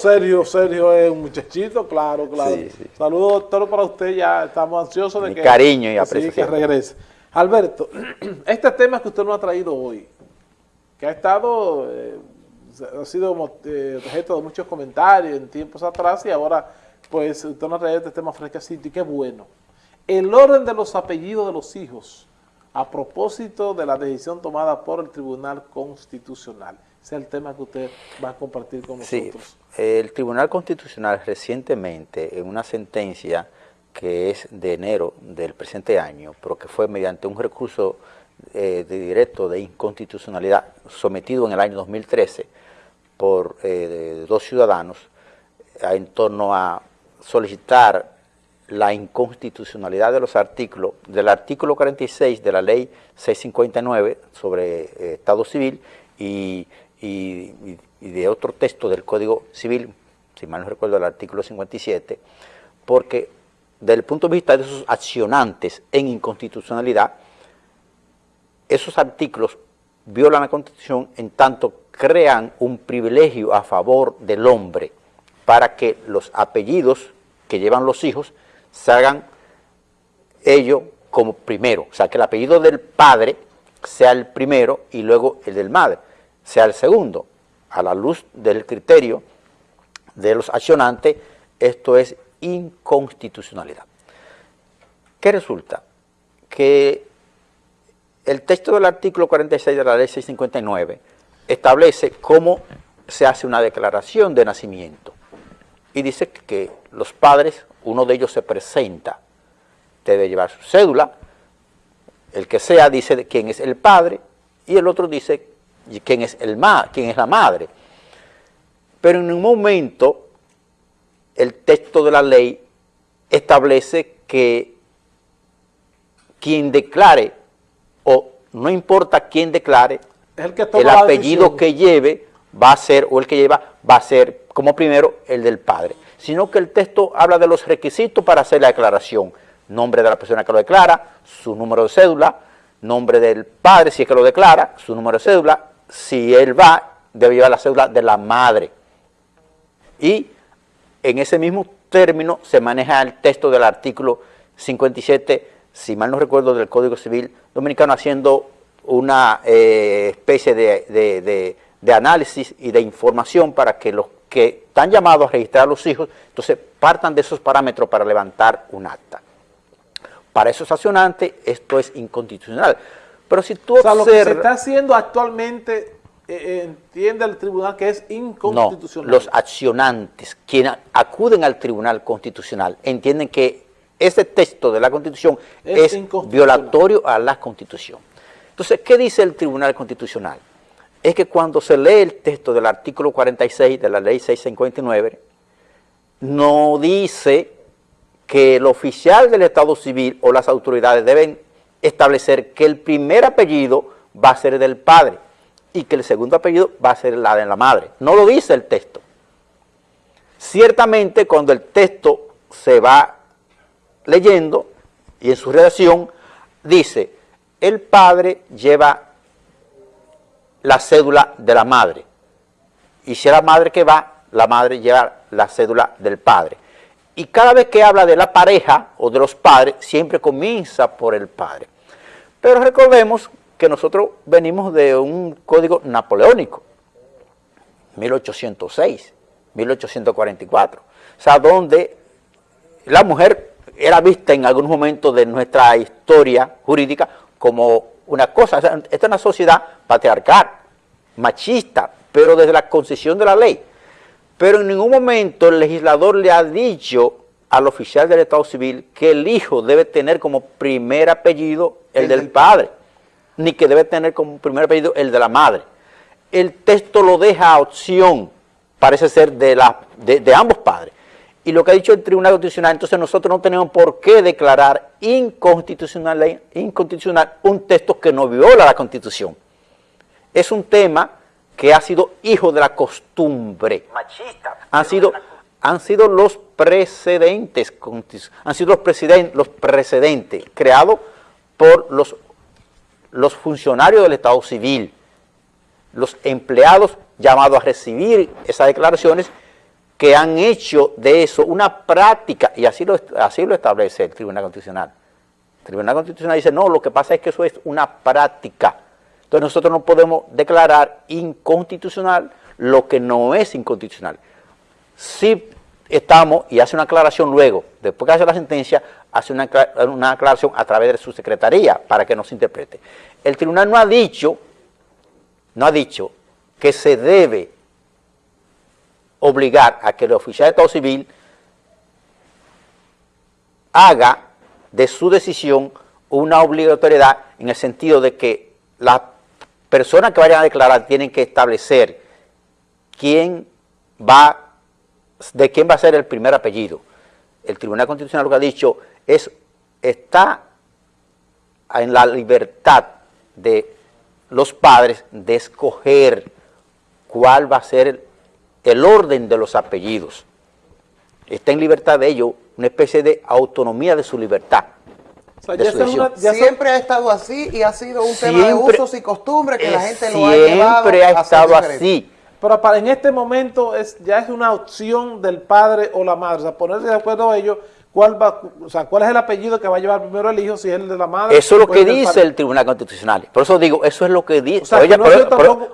Sergio, Sergio es un muchachito, claro, claro. Saludos, doctor, para usted, ya estamos ansiosos de que... cariño y apreciación. que regrese. Alberto, este tema que usted nos ha traído hoy, que ha estado, eh, ha sido eh, objeto de muchos comentarios en tiempos atrás y ahora, pues, usted nos ha traído este tema fresquecito y qué bueno. El orden de los apellidos de los hijos, a propósito de la decisión tomada por el Tribunal Constitucional. Ese es el tema que usted va a compartir con nosotros. Sí, el Tribunal Constitucional recientemente, en una sentencia que es de enero del presente año, pero que fue mediante un recurso eh, de directo de inconstitucionalidad sometido en el año 2013 por eh, dos ciudadanos en torno a solicitar la inconstitucionalidad de los artículos, del artículo 46 de la ley 659 sobre eh, Estado Civil y, de otro texto del Código Civil, si mal no recuerdo el artículo 57, porque desde el punto de vista de esos accionantes en inconstitucionalidad, esos artículos violan la Constitución en tanto crean un privilegio a favor del hombre para que los apellidos que llevan los hijos se hagan ellos como primero, o sea, que el apellido del padre sea el primero y luego el del madre sea el segundo. A la luz del criterio de los accionantes, esto es inconstitucionalidad. ¿Qué resulta? Que el texto del artículo 46 de la ley 659 establece cómo se hace una declaración de nacimiento y dice que los padres uno de ellos se presenta, debe llevar su cédula, el que sea dice quién es el padre y el otro dice quién es, el ma quién es la madre. Pero en un momento el texto de la ley establece que quien declare, o no importa quién declare, el, el apellido que lleve va a ser, o el que lleva, va a ser como primero el del padre sino que el texto habla de los requisitos para hacer la declaración. Nombre de la persona que lo declara, su número de cédula, nombre del padre si es que lo declara, su número de cédula, si él va, debe llevar la cédula de la madre. Y en ese mismo término se maneja el texto del artículo 57, si mal no recuerdo, del Código Civil Dominicano, haciendo una eh, especie de, de análisis y de información para que los que están llamados a registrar a los hijos, entonces partan de esos parámetros para levantar un acta. Para esos accionantes esto es inconstitucional. Pero si tú o sea, lo que se está haciendo actualmente, eh, eh, entiende el tribunal que es inconstitucional. No, los accionantes, quienes acuden al tribunal constitucional, entienden que ese texto de la constitución es violatorio a la constitución. Entonces, ¿qué dice el tribunal constitucional? es que cuando se lee el texto del artículo 46 de la ley 659, no dice que el oficial del Estado Civil o las autoridades deben establecer que el primer apellido va a ser del padre y que el segundo apellido va a ser la de la madre. No lo dice el texto. Ciertamente cuando el texto se va leyendo y en su redacción dice, el padre lleva la cédula de la madre. Y si es la madre que va, la madre lleva la cédula del padre. Y cada vez que habla de la pareja o de los padres, siempre comienza por el padre. Pero recordemos que nosotros venimos de un código napoleónico, 1806, 1844. O sea, donde la mujer era vista en algún momento de nuestra historia jurídica como una cosa, esta es una sociedad patriarcal, machista, pero desde la concesión de la ley. Pero en ningún momento el legislador le ha dicho al oficial del Estado Civil que el hijo debe tener como primer apellido el, del padre, ni que debe tener como primer apellido el de la madre. El texto lo deja a opción, parece ser, de, la, de ambos padres y lo que ha dicho el Tribunal Constitucional, entonces nosotros no tenemos por qué declarar inconstitucional, inconstitucional un texto que no viola la Constitución. Es un tema que ha sido hijo de la costumbre. Machista. Han sido, han sido los precedentes, han sido los, los precedentes creados por los, los funcionarios del Estado Civil, los empleados llamados a recibir esas declaraciones que han hecho de eso una práctica, y así lo, así lo establece el Tribunal Constitucional. El Tribunal Constitucional dice, no, lo que pasa es que eso es una práctica. Entonces nosotros no podemos declarar inconstitucional lo que no es inconstitucional. Si estamos, y hace una aclaración luego, después que hace la sentencia, hace una, una aclaración a través de su secretaría para que no se interprete. El tribunal no ha dicho, no ha dicho que se debe obligar a que el oficial de Estado Civil haga de su decisión una obligatoriedad en el sentido de que las personas que vayan a declarar tienen que establecer quién va, de quién va a ser el primer apellido. El Tribunal Constitucional lo que ha dicho es, está en la libertad de los padres de escoger cuál va a ser el, orden de los apellidos. Está en libertad de ellos, una especie de autonomía de su libertad. Siempre ha estado así y ha sido un tema de usos y costumbres que la gente lo ha llevado Siempre ha estado así. Pero para en este momento es, ya es una opción del padre o la madre, o sea, ponerse de acuerdo a ellos cuál va, o sea, cuál es el apellido que va a llevar primero el hijo, si es el de la madre. Eso es lo que dice el Tribunal Constitucional. Por eso digo, eso es lo que dice.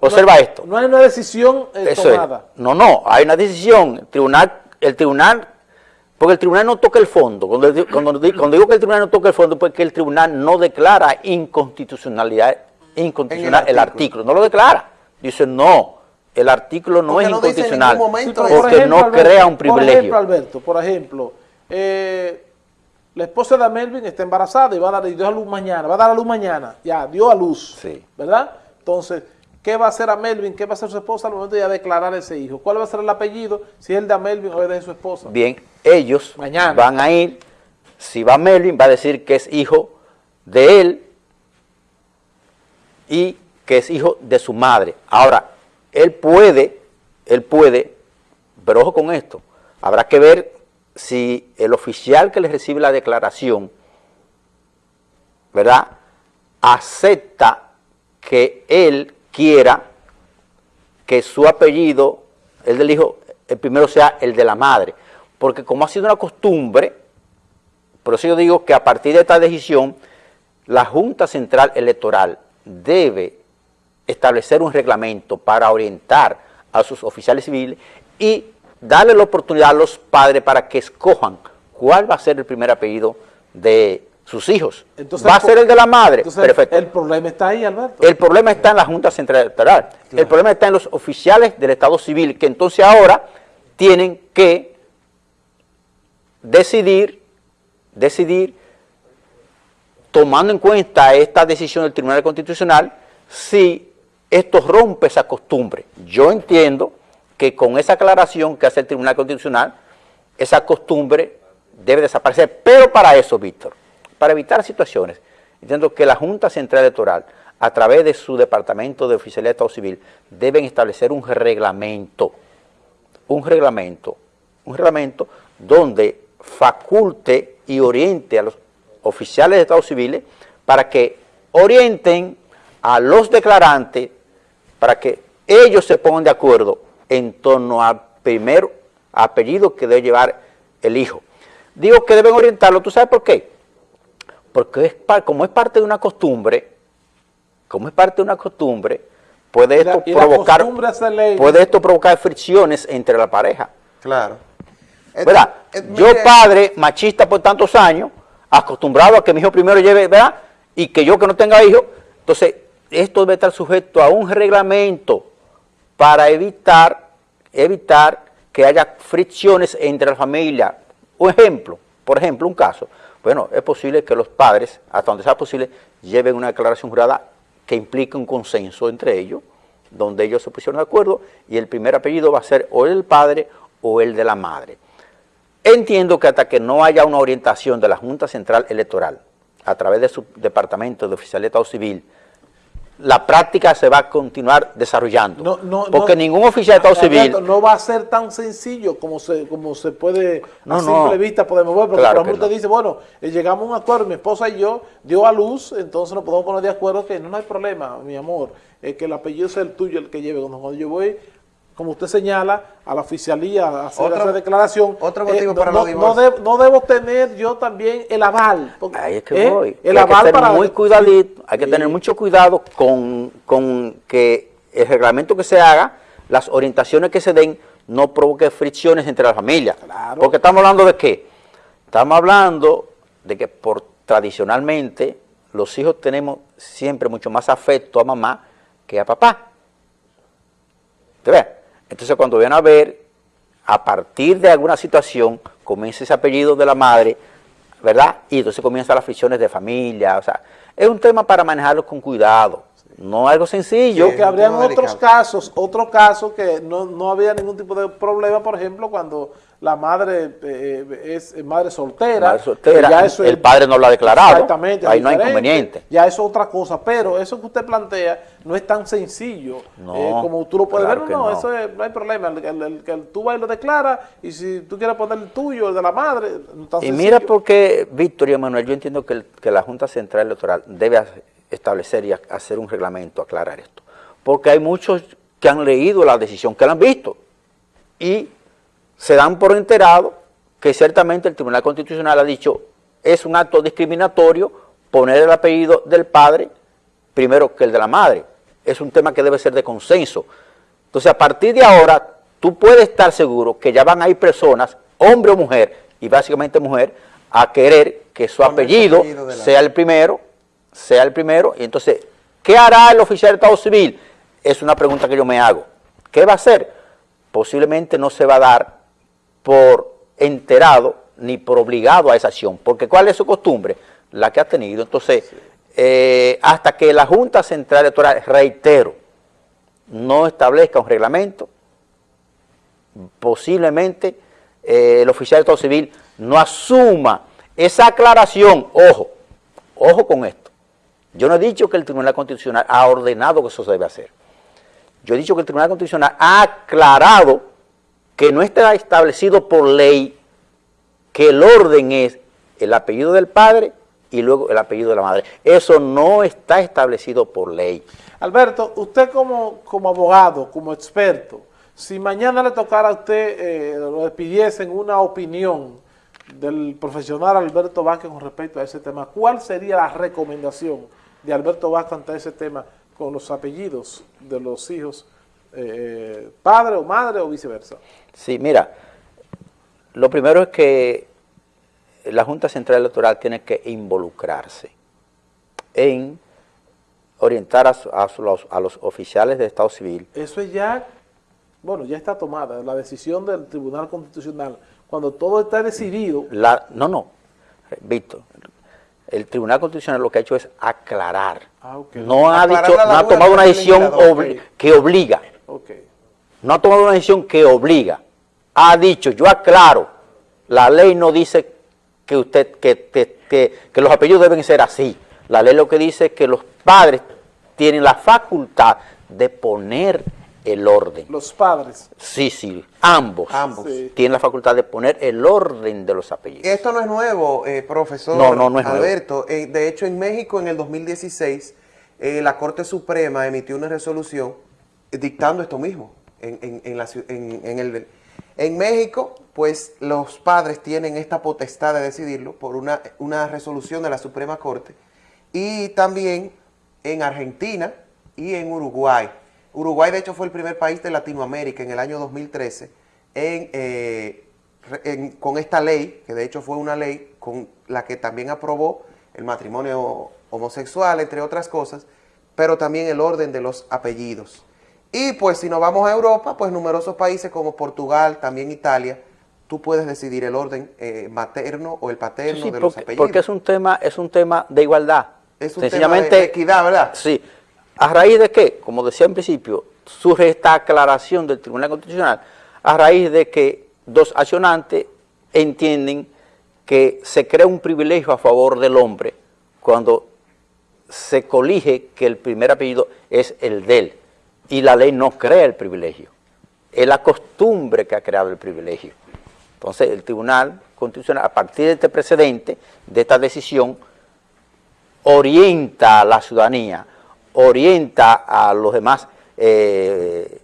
observa esto. No hay una decisión eh, tomada. No, no, hay una decisión. El tribunal, el tribunal, porque el tribunal no toca el fondo. Cuando, digo que el tribunal no toca el fondo, porque el tribunal no declara inconstitucionalidad, inconstitucional el artículo. No lo declara. Dice, no, el artículo no es inconstitucional porque no crea un privilegio. Por ejemplo, Alberto, por ejemplo, eh, la esposa de Melvin está embarazada y va a dar dio a luz mañana, va a dar a luz mañana, ya, dio a luz, sí. ¿verdad? Entonces, ¿qué va a hacer a Melvin? ¿Qué va a hacer su esposa al momento de declarar ese hijo? ¿Cuál va a ser el apellido? Si es el de Melvin o es de su esposa. Bien, ellos mañana. van a ir, si va Melvin, va a decir que es hijo de él y que es hijo de su madre. Ahora, él puede, él puede, pero ojo con esto, habrá que ver si el oficial que le recibe la declaración, ¿verdad?, acepta que él quiera que su apellido, el del hijo, el primero sea el de la madre. Porque como ha sido una costumbre, por eso yo digo que a partir de esta decisión, la Junta Central Electoral debe establecer un reglamento para orientar a sus oficiales civiles y darle la oportunidad a los padres para que escojan cuál va a ser el primer apellido de sus hijos. va a ser el de la madre. Perfecto. El problema está ahí, Alberto. El problema está en la Junta Central Electoral. El problema está en los oficiales del Estado Civil, que entonces ahora tienen que decidir, decidir, tomando en cuenta esta decisión del Tribunal Constitucional, si esto rompe esa costumbre. Yo entiendo que con esa aclaración que hace el Tribunal Constitucional, esa costumbre debe desaparecer. Pero para eso, Víctor, para evitar situaciones, entiendo que la Junta Central Electoral, a través de su Departamento de Oficialidad de Estado Civil, deben establecer un reglamento, un reglamento, un reglamento donde faculte y oriente a los oficiales de Estado Civil para que orienten a los declarantes para que ellos se pongan de acuerdo en torno al primer apellido que debe llevar el hijo. Digo que deben orientarlo, ¿tú sabes por qué? Porque es, como es parte de una costumbre, como es parte de una costumbre, puede esto, provocar, puede esto provocar fricciones entre la pareja. Claro. ¿Verdad? Yo padre, machista por tantos años, acostumbrado a que mi hijo primero lleve, ¿verdad? Y que yo que no tenga hijo, entonces esto debe estar sujeto a un reglamento para evitar, evitar que haya fricciones entre la familia. Un ejemplo, por ejemplo, un caso. Bueno, es posible que los padres, hasta donde sea posible, lleven una declaración jurada que implique un consenso entre ellos, donde ellos se pusieron de acuerdo y el primer apellido va a ser o el del padre o el de la madre. Entiendo que hasta que no haya una orientación de la Junta Central Electoral a través de su Departamento de Oficialidad Civil la práctica se va a continuar desarrollando. porque ningún oficial de Estado Civil... No va a ser tan sencillo como se, como se puede a simple vista podemos ver, porque claro por dice, bueno, eh, llegamos a un acuerdo, mi esposa y yo dio a luz, entonces nos podemos poner de acuerdo que no, hay problema, mi amor, que el apellido sea el tuyo el que lleve. Cuando yo voy como usted señala, a la oficialía a hacer esa declaración. Otro motivo eh, para no, no, no, debo tener yo también el aval. Ahí es que voy. El aval hay que para... muy cuidadito, hay que tener mucho cuidado con, con que el reglamento que se haga, las orientaciones que se den, no provoque fricciones entre las familias. Porque estamos hablando de qué? Estamos hablando de que por tradicionalmente los hijos tenemos siempre mucho más afecto a mamá que a papá. ¿Te ves? Entonces cuando vienen a ver, a partir de alguna situación, comienza ese apellido de la madre, ¿verdad? Y entonces comienzan las fricciones de familia, o sea, es un tema para manejarlo con cuidado. No algo sencillo. que habrían otros casos, otro caso que no, no había ningún tipo de problema, por ejemplo, cuando la madre eh, es madre soltera. Madre soltera, el padre no lo ha declarado. Exactamente. Ahí no hay inconveniente. Ya eso es otra cosa, pero eso que usted plantea no es tan sencillo eh, como tú lo puedes ver. No, eso no hay problema. El, que tú vas y lo declaras y si tú quieres poner el tuyo, el de la madre, no tan Y mira porque, Víctor y Manuel, yo entiendo que, que la Junta Central Electoral debe establecer y hacer un reglamento, aclarar esto. Porque hay muchos que han leído la decisión, que la han visto y se dan por enterado que ciertamente el Tribunal Constitucional ha dicho es un acto discriminatorio poner el apellido del padre primero que el de la madre. Es un tema que debe ser de consenso. Entonces, a partir de ahora, tú puedes estar seguro que ya van a ir personas, hombre o mujer, y básicamente mujer, a querer que su apellido, sea el primero, sea el primero, y entonces, ¿qué hará el oficial de Estado Civil? Es una pregunta que yo me hago. ¿Qué va a hacer? Posiblemente no se va a dar por enterado ni por obligado a esa acción, porque ¿cuál es su costumbre? La que ha tenido. Entonces, eh, hasta que la Junta Central Electoral, reitero, no establezca un reglamento, posiblemente eh, el oficial de Estado Civil no asuma esa aclaración, ojo, ojo con esto. Yo no he dicho que el Tribunal Constitucional ha ordenado que eso se debe hacer. Yo he dicho que el Tribunal Constitucional ha aclarado que no está establecido por ley que el orden es el apellido del padre y luego el apellido de la madre. Eso no está establecido por ley. Alberto, usted como, como abogado, como experto, si mañana le tocara a usted, eh, le pidiesen una opinión del profesional Alberto Vázquez con respecto a ese tema, ¿cuál sería la recomendación de Alberto Vázquez ante ese tema con los apellidos de los hijos eh, padre o madre o viceversa. Sí, mira, lo primero es que la Junta Central Electoral tiene que involucrarse en orientar a, los, oficiales de Estado Civil. Eso es ya, bueno, ya está tomada, la decisión del Tribunal Constitucional, cuando todo está decidido. La, no, no, Víctor, el Tribunal Constitucional lo que ha hecho es aclarar. Ah, no, ha dicho, no ha tomado una decisión que obliga. No ha tomado una decisión que obliga. Ha dicho, yo aclaro, la ley no dice que, usted, que, que, los apellidos deben ser así. La ley lo que dice es que los padres tienen la facultad de poner el orden. Los padres. Sí, sí, ambos. Ambos. Tienen la facultad de poner el orden de los apellidos. Esto no es nuevo, eh, profesor no, no, no es Alberto. Eh, de hecho, en México, en el 2016, eh, la Corte Suprema emitió una resolución dictando esto mismo. En, en, el, en México, pues los padres tienen esta potestad de decidirlo por una, una resolución de la Suprema Corte y también en Argentina y en Uruguay. Uruguay, de hecho, fue el primer país de Latinoamérica en el año 2013 eh, en, con esta ley, que de hecho fue una ley con la que también aprobó el matrimonio homosexual, entre otras cosas, pero también el orden de los apellidos. Y pues si nos vamos a Europa, pues numerosos países como Portugal, también Italia, tú puedes decidir el orden eh, materno o el paterno de los apellidos. Porque es un tema, es un tema de igualdad. Es un tema de equidad, ¿verdad? Sí. ¿A raíz de qué? Como decía en principio, surge esta aclaración del Tribunal Constitucional a raíz de que dos accionantes entienden que se crea un privilegio a favor del hombre cuando se colige que el primer apellido es el de él y la ley no crea el privilegio. Es la costumbre que ha creado el privilegio. Entonces el Tribunal Constitucional, a partir de este precedente, de esta decisión, orienta a la ciudadanía, orienta a los demás eh,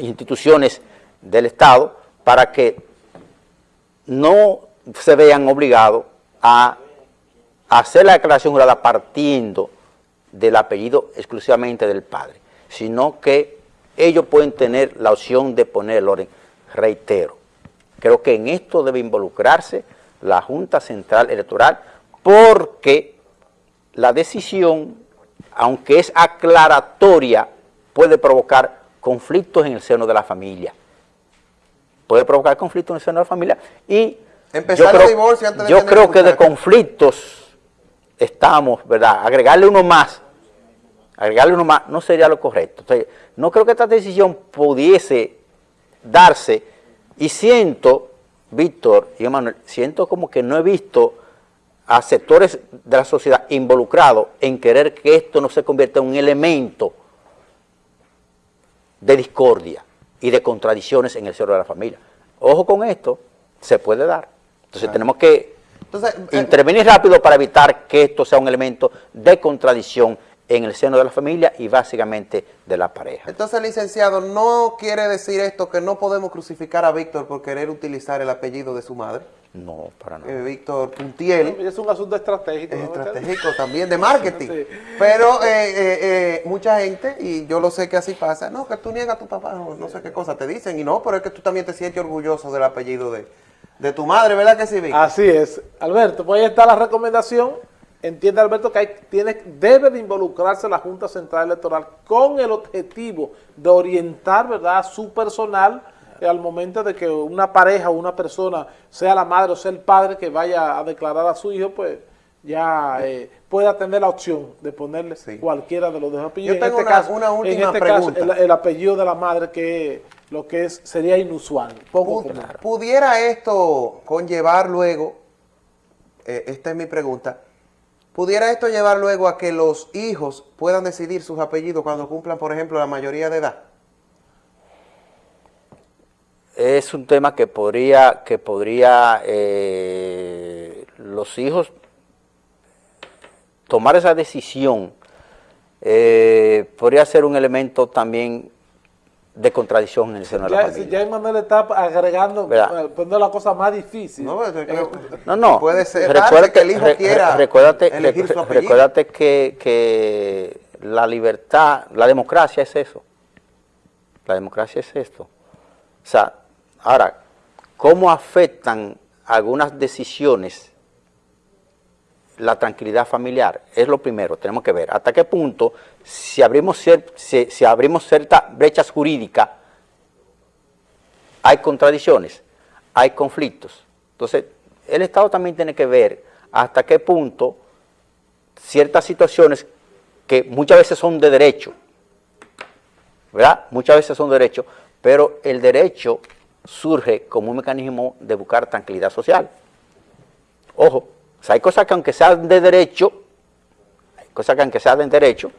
instituciones del Estado para que no se vean obligados a hacer la declaración jurada partiendo del apellido exclusivamente del padre, sino que ellos pueden tener la opción de poner el orden. Reitero, creo que en esto debe involucrarse la Junta Central Electoral porque la decisión, aunque es aclaratoria, puede provocar conflictos en el seno de la familia. Puede provocar conflictos en el seno de la familia y Empezar yo creo, el divorcio antes de yo creo que de conflictos estamos, ¿verdad? Agregarle uno más, agregarle uno más no sería lo correcto. Entonces, no creo que esta decisión pudiese darse y siento, Víctor y Emanuel, siento como que no he visto a sectores de la sociedad involucrados en querer que esto no se convierta en un elemento de discordia y de contradicciones en el seno de la familia. Ojo con esto, se puede dar. Entonces tenemos que Entonces, eh, intervenir rápido para evitar que esto sea un elemento de contradicción en el seno de la familia y básicamente de la pareja. Entonces, licenciado, ¿no quiere decir esto que no podemos crucificar a Víctor por querer utilizar el apellido de su madre? No, para nada. Eh, Víctor Puntiel. Es un asunto estratégico. Es ¿no? estratégico también de marketing. Sí. Pero eh, eh, eh, mucha gente, y yo lo sé que así pasa, no, que tú niegas a tu papá, o no sé qué cosa te dicen, y no, pero es que tú también te sientes orgulloso del apellido de, de tu madre, ¿verdad que sí, Víctor? Así es. Alberto, pues ahí está la recomendación. Entiende, Alberto, que hay, tiene, debe de involucrarse la Junta Central Electoral con el objetivo de orientar, ¿verdad?, a su personal eh, al momento de que una pareja o una persona, sea la madre o sea el padre, que vaya a declarar a su hijo, pues ya eh, pueda tener la opción de ponerle Sí. cualquiera de los dos apellidos. Yo tengo una- una última en este pregunta. caso, el, el apellido de la madre, que lo que es sería inusual, poco. ¿Pudiera esto conllevar luego, eh, esta es mi pregunta, pudiera esto llevar luego a que los hijos puedan decidir sus apellidos cuando cumplan, por ejemplo, la mayoría de edad? Es un tema que podría, que podría eh, los hijos tomar esa decisión, eh, podría ser un elemento también de contradicción en el seno de la Ya, si familia. ya Emanuel está agregando, ¿Verdad? eh, poniendo la cosa más difícil. No, Eh, No, no. Puede ser Recuérdate- que el hijo re- quiera recuérdate, elegir re- su apellido. recuérdate que, que la libertad, la democracia es eso. La democracia es esto. O sea, ahora, ¿cómo afectan algunas decisiones la tranquilidad familiar? Es lo primero, tenemos que ver hasta qué punto, si abrimos, si abrimos ciertas brechas jurídicas, hay contradicciones, hay conflictos. Entonces, el Estado también tiene que ver hasta qué punto ciertas situaciones que muchas veces son de derecho, ¿verdad? Muchas veces son de derecho, pero el derecho surge como un mecanismo de buscar tranquilidad social. Ojo, o sea, hay cosas que aunque sean de derecho, hay cosas que aunque sean de derecho,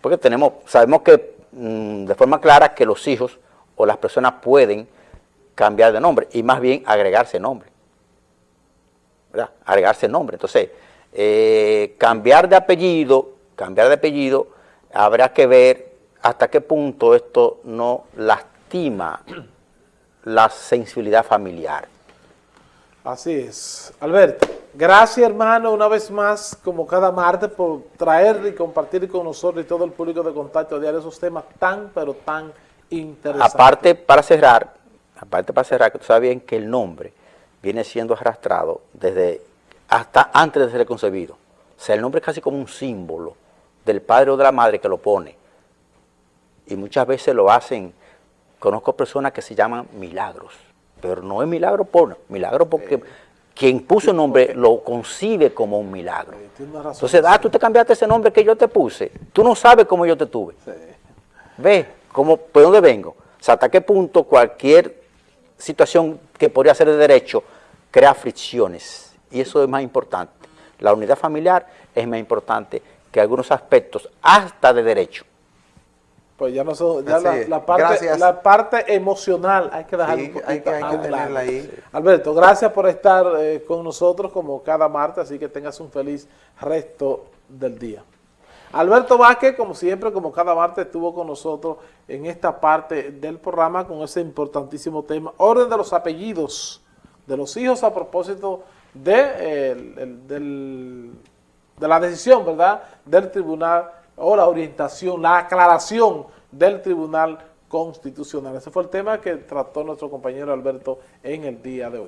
porque tenemos, sabemos que mm, de forma clara que los hijos o las personas pueden cambiar de nombre y más bien agregarse nombre. ¿verdad? Agregarse nombre. Entonces, eh, cambiar de apellido, cambiar de apellido, habrá que ver hasta qué punto esto no lastima la sensibilidad familiar. Así es. Alberto, gracias hermano una vez más, como cada martes, por traer y compartir con nosotros y todo el público de contacto diario esos temas tan, pero tan interesantes. Aparte, para cerrar, aparte para cerrar, que tú sabes bien que el nombre viene siendo arrastrado desde hasta antes de ser concebido. O sea, el nombre es casi como un símbolo del padre o de la madre que lo pone. Y muchas veces lo hacen, conozco personas que se llaman milagros, pero no es milagro por milagro porque quien puso el nombre lo concibe como un milagro. Entonces, ah, tú te cambiaste ese nombre que yo te puse. Tú no sabes cómo yo te tuve. Ve, cómo, ¿por dónde vengo? O sea, hasta qué punto cualquier situación que podría ser de derecho crea fricciones. Y eso es más importante. La unidad familiar es más importante que algunos aspectos, hasta de derecho. Pues ya no son, ya la, la parte, la parte emocional hay que dejarla Sí, un poquito hay que- hay que a un tenerla lado. ahí. Alberto, gracias por estar eh, con nosotros como cada martes, así que tengas un feliz resto del día. Alberto Vázquez, como siempre, como cada martes, estuvo con nosotros en esta parte del programa con ese importantísimo tema, orden de los apellidos de los hijos a propósito de, de la decisión, ¿verdad?, del tribunal o la orientación, la aclaración del tribunal constitucional. Ese fue el tema que trató nuestro compañero Alberto en el día de hoy.